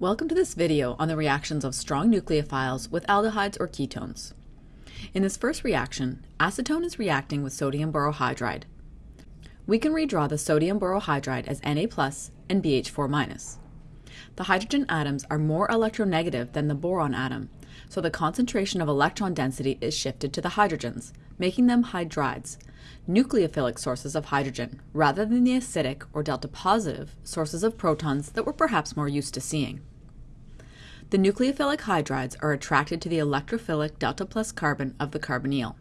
Welcome to this video on the reactions of strong nucleophiles with aldehydes or ketones. In this first reaction, acetone is reacting with sodium borohydride. We can redraw the sodium borohydride as Na plus and BH4 minus. The hydrogen atoms are more electronegative than the boron atom, so the concentration of electron density is shifted to the hydrogens, making them hydrides, nucleophilic sources of hydrogen, rather than the acidic or delta positive sources of protons that we're perhaps more used to seeing. The nucleophilic hydrides are attracted to the electrophilic delta plus carbon of the carbonyl.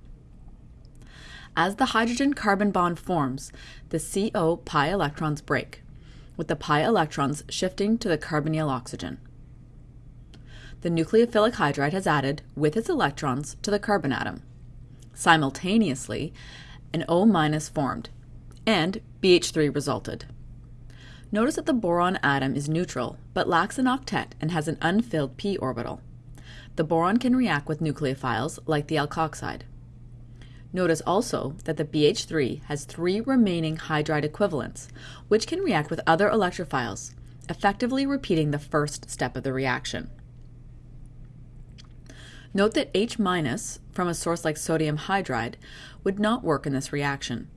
As the hydrogen-carbon bond forms, the CO pi electrons break, with the pi electrons shifting to the carbonyl oxygen. The nucleophilic hydride has added, with its electrons, to the carbon atom. Simultaneously, an O- formed, and BH3 resulted. Notice that the boron atom is neutral, but lacks an octet and has an unfilled p orbital. The boron can react with nucleophiles like the alkoxide. Notice also that the BH3 has three remaining hydride equivalents, which can react with other electrophiles, effectively repeating the first step of the reaction. Note that H- from a source like sodium hydride would not work in this reaction.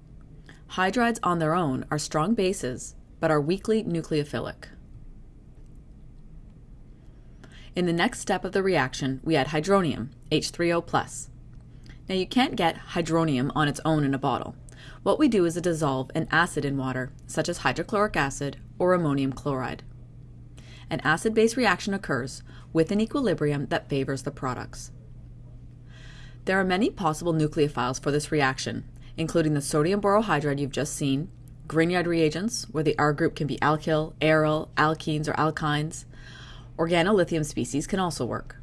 Hydrides on their own are strong bases but are weakly nucleophilic. In the next step of the reaction, we add hydronium, H3O+. Now you can't get hydronium on its own in a bottle. What we do is to dissolve an acid in water, such as hydrochloric acid or ammonium chloride. An acid-base reaction occurs with an equilibrium that favors the products. There are many possible nucleophiles for this reaction, including the sodium borohydride you've just seen, Grignard reagents, where the R group can be alkyl, aryl, alkenes, or alkynes. Organolithium species can also work.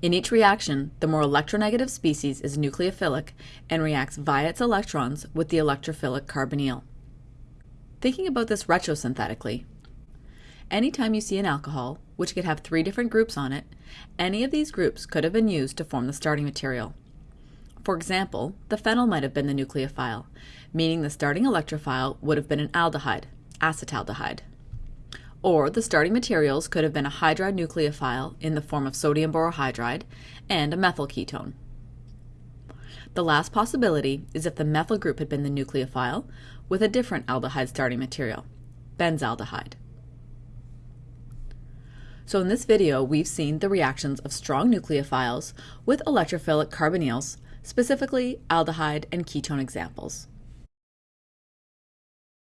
In each reaction, the more electronegative species is nucleophilic and reacts via its electrons with the electrophilic carbonyl. Thinking about this retrosynthetically, anytime you see an alcohol, which could have three different groups on it, any of these groups could have been used to form the starting material. For example, the phenyl might have been the nucleophile, meaning the starting electrophile would have been an aldehyde, acetaldehyde. Or the starting materials could have been a hydride nucleophile in the form of sodium borohydride and a methyl ketone. The last possibility is if the methyl group had been the nucleophile with a different aldehyde starting material, benzaldehyde. So in this video, we've seen the reactions of strong nucleophiles with electrophilic carbonyls specifically aldehyde and ketone examples.